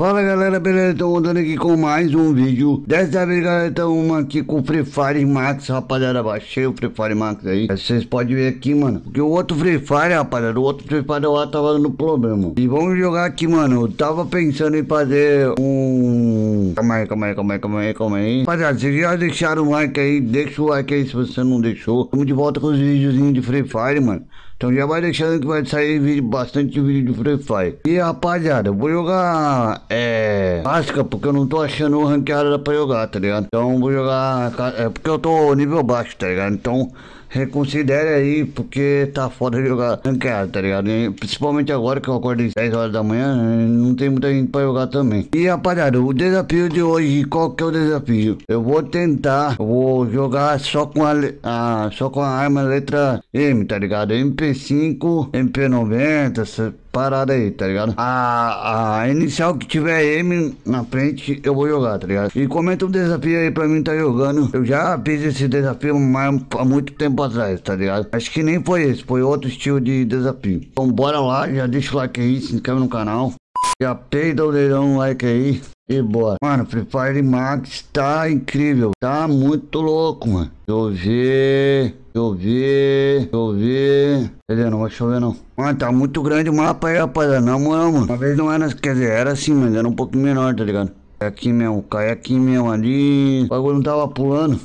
Fala galera, beleza? Tô voltando aqui com mais um vídeo. Dessa vez galera, estamos aqui com o Free Fire Max Rapaziada, baixei o Free Fire Max aí. Vocês podem ver aqui, mano. Porque o outro Free Fire, rapaziada, o outro Free Fire lá tava dando problema. E vamos jogar aqui, mano. Eu tava pensando em fazer um... Calma aí, calma aí, calma aí, calma aí, calma aí. Rapaziada, vocês já deixaram o like aí? Deixa o like aí se você não deixou. Estamos de volta com os videozinhos de Free Fire, mano então já vai deixando que vai sair vídeo, bastante vídeo de Free Fire. E rapaziada, vou jogar é, básica, porque eu não tô achando o ranqueada pra jogar, tá ligado? Então vou jogar, é porque eu tô nível baixo, tá ligado? Então reconsidere aí, porque tá foda de jogar ranqueada, tá ligado? E, principalmente agora que eu acordei 10 horas da manhã, não tem muita gente pra jogar também. E rapaziada, o desafio de hoje, qual que é o desafio? Eu vou tentar, eu vou jogar só com a, a só com a arma letra M, tá ligado? MP5, MP90, essa parada aí, tá ligado? A, a inicial que tiver M na frente, eu vou jogar, tá ligado? E comenta um desafio aí pra mim tá jogando. Eu já fiz esse desafio há muito tempo atrás, tá ligado? Acho que nem foi esse, foi outro estilo de desafio. Então bora lá, já deixa o like aí, se inscreve no canal. Já peida o dedão no like aí. E bora. Mano, Free Fire Max tá incrível. Tá muito louco, mano. Deixa eu ver. Deixa eu ver. Deixa eu ver. Cadê? Não vai chover não. Mano, tá muito grande o mapa aí, rapaziada. Não, mano, mano. Uma vez não era, quer dizer, era assim, mas era um pouco menor, tá ligado? É aqui mesmo, cai aqui mesmo ali. O bagulho não tava pulando.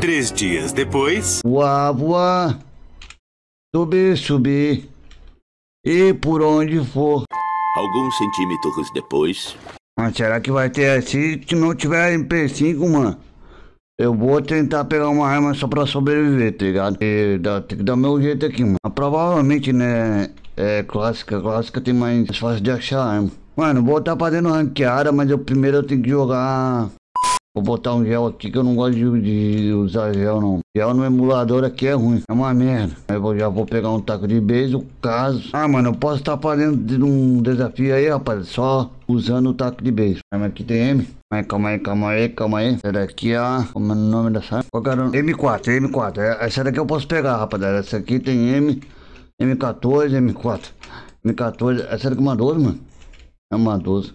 Três dias depois. Voar, voar. Subir, subir. E por onde for. Alguns centímetros depois. Mas será que vai ter? Se não tiver MP5, mano, eu vou tentar pegar uma arma só pra sobreviver, tá ligado? E dá, tem que dar meu jeito aqui, mano. Provavelmente, né, é clássica. Clássica tem mais fácil de achar arma. Mano, vou estar tá fazendo ranqueada, mas eu primeiro eu tenho que jogar Vou botar um gel aqui que eu não gosto de, de, usar gel não. Gel no emulador aqui é ruim, é uma merda. Aí eu já vou pegar um taco de beijo, caso. Ah, mano, eu posso estar fazendo um desafio aí, rapaz, só usando o taco de beijo. Mas aqui tem M. Mas calma aí, calma aí, calma aí. Essa daqui é a... Como é o nome dessa? Qual era? M4, M4. Essa daqui eu posso pegar, rapaziada. Essa aqui tem M, M14, M4. M14, essa daqui é uma 12, mano. É uma 12.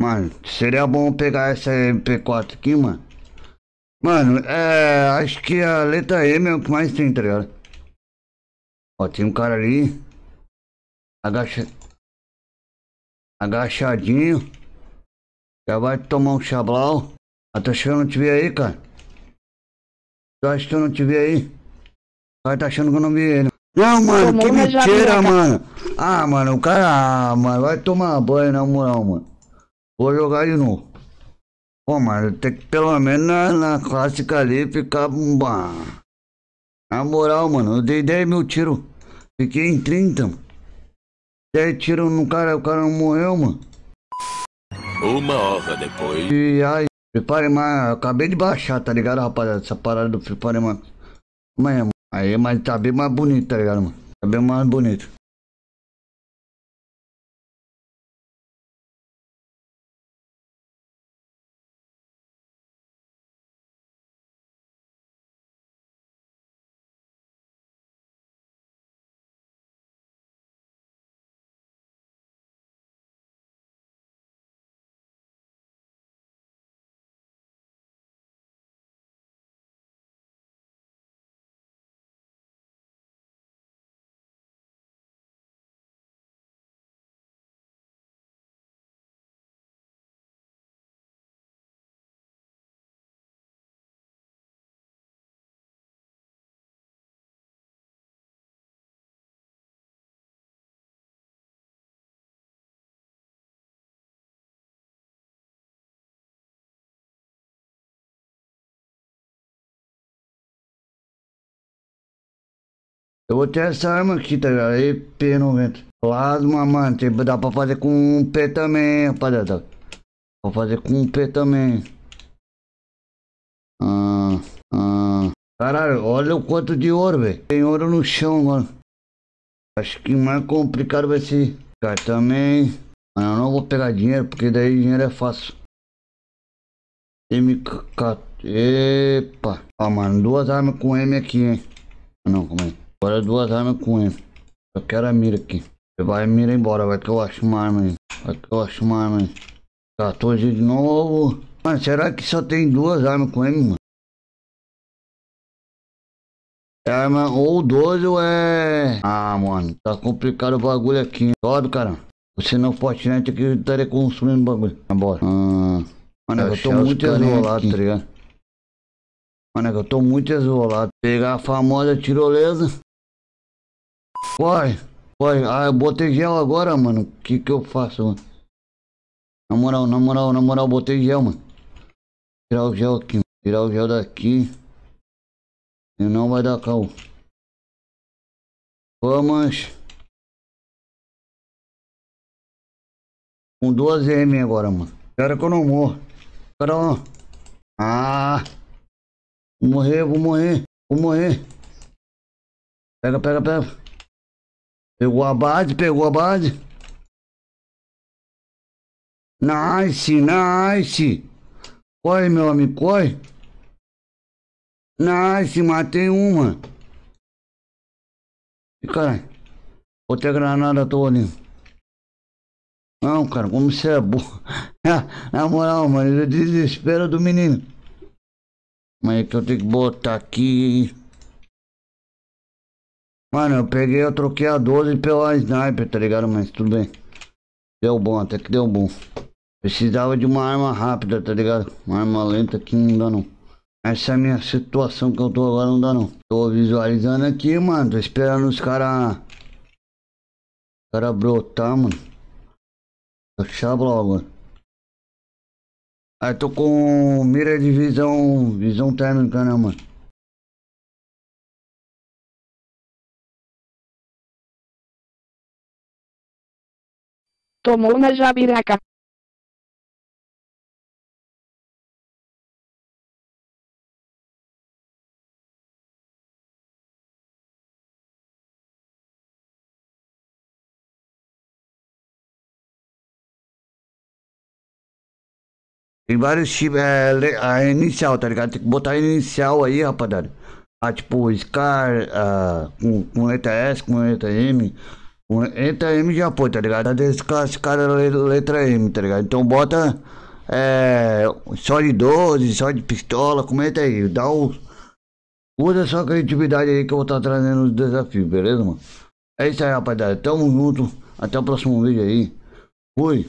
Mano, seria bom pegar essa MP4 aqui, mano. Mano, é. Acho que a letra M é o que mais tem, tá ligado? Ó, tem um cara ali. Agacha... Agachadinho. Já vai tomar um chablau. Ah, tá achando que eu não te vi aí, cara? Tu acha que eu não te vi aí? O cara tá achando que eu não vi ele. Não, mano, que mentira, mano. Ah, mano, o cara. Ah, mano, vai tomar banho na moral, mano. Vou jogar de novo. Pô, mas tem que pelo menos na, na clássica ali ficar. Bah. Na moral, mano, eu dei 10 mil tiros. Fiquei em 30. 10 tiros no cara, o cara não morreu, mano. Uma hora depois. E aí, prepare mais. Acabei de baixar, tá ligado, rapaziada? Essa parada do. Amanhã, mano. Aí, mas tá bem mais bonito, tá ligado, mano? Tá bem mais bonito. Eu vou ter essa arma aqui, tá ligado? EP90. Plasma, mano. Tipo, dá pra fazer com um P também, rapaziada. Vou fazer com um P também. Ah, ah. Caralho, olha o quanto de ouro, velho. Tem ouro no chão, mano. Acho que mais complicado vai ser. Cara, também. Mano, eu não vou pegar dinheiro, porque daí dinheiro é fácil. MK. Epa. Ó, mano, duas armas com M aqui, hein. Não, calma aí. Agora duas armas com ele. Eu quero a mira aqui. Você vai a mira embora, vai que eu acho uma arma aí. Aqui eu acho mais, mano. 14 de novo. Mano, será que só tem duas armas com ele, mano? É arma ou 12 ou é... Ah, mano, tá complicado o bagulho aqui. Todo, cara. Você não Fortnite aqui estaria consumindo bagulho. Bora. Ah, mano, eu tô muito isolado, tá ligado? Mano, eu tô muito isolado. Pegar a famosa tirolesa. Corre, corre. Ah, eu botei gel agora, mano. O que que eu faço, mano? Na moral, na moral, na moral, botei gel, mano. Tirar o gel aqui, tirar o gel daqui. E não vai dar cal. Vamos. Com duas M agora, mano. Espera que eu não morro. Espera lá. Ah. Vou morrer, vou morrer. Vou morrer. Pega, pega, pega. Pegou a base, pegou a base. Nice, nice. Corre, meu amigo, corre. Nice, matei uma. E caralho. Botei a granada toda ali. Não, cara, como você é burro. Na moral, mano, desespero do menino. Mas é que eu tenho que botar aqui. Mano, eu peguei, eu troquei a 12 pela sniper, tá ligado? Mas tudo bem. Deu bom, até que deu bom. Precisava de uma arma rápida, tá ligado? Uma arma lenta que não dá não. Essa é a minha situação que eu tô agora, não dá não. Tô visualizando aqui, mano. Tô esperando os caras... Os caras brotar, mano. Fechar logo. Aí tô com mira de visão... Visão térmica, né, mano? Tomou na jabiraca. Tem vários tipos, é, a inicial, tá ligado? Tem que botar a inicial aí, rapaziada. Ah, tipo, Scar, ah, com, com letra S, com letra M. Letra M já foi, tá ligado? Tá desclassificada a letra M, tá ligado? Então bota é, só de 12, só de pistola, comenta aí. Dá o. Usa sua criatividade aí que eu vou estar tá trazendo os desafios, beleza, mano? É isso aí, rapaziada. Tamo junto. Até o próximo vídeo aí. Fui.